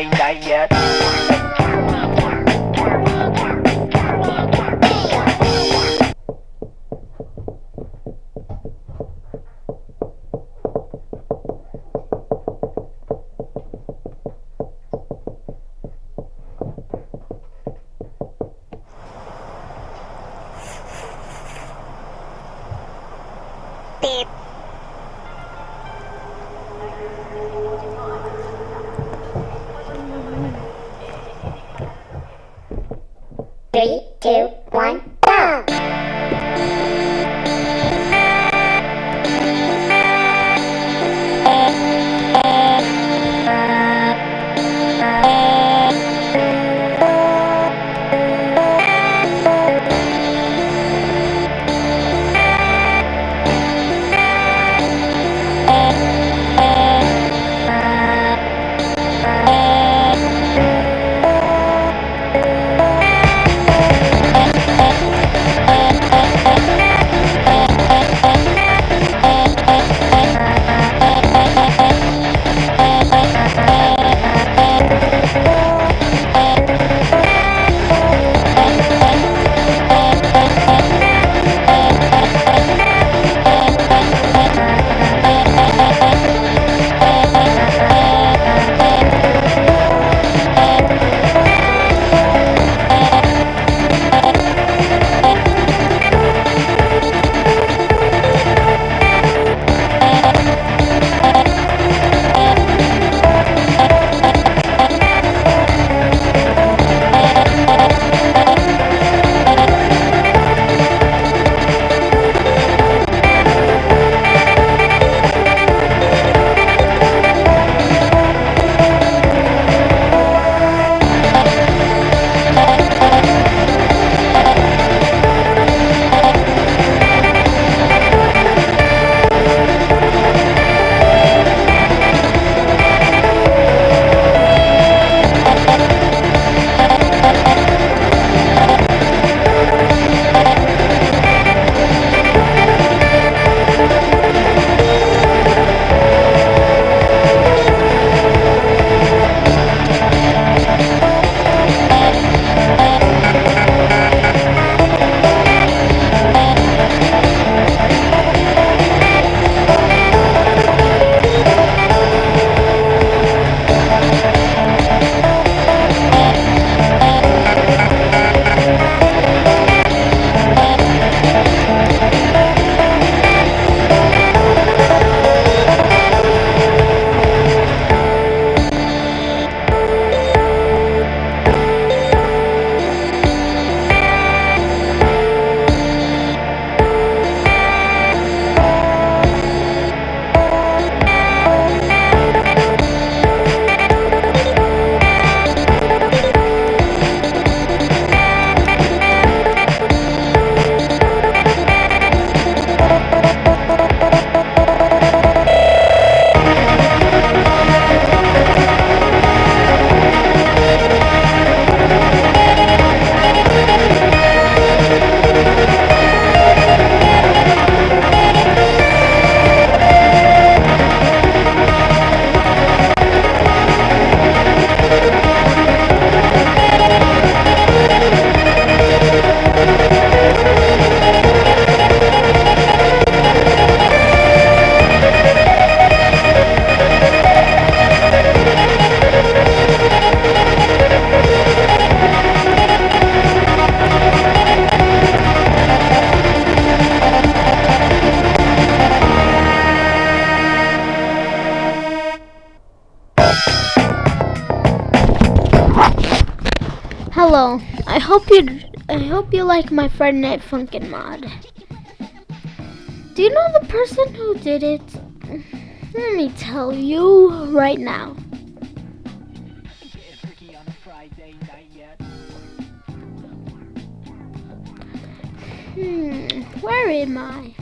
Friday night yet. Hope you I hope you like my Friday Night Funkin' mod. Do you know the person who did it? Let me tell you right now. Hmm, where am I?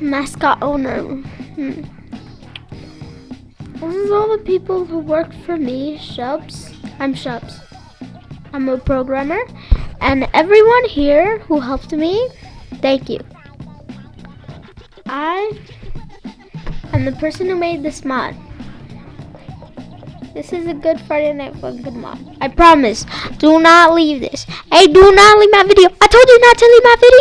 Mascot owner. Hmm. This is all the people who work for me, Shubs. I'm Shubs. I'm a programmer. And everyone here who helped me, thank you. I I'm the person who made this mod. This is a good Friday Night Funkin' mod. I promise. Do not leave this. Hey, do not leave my video. I told you not to leave my video.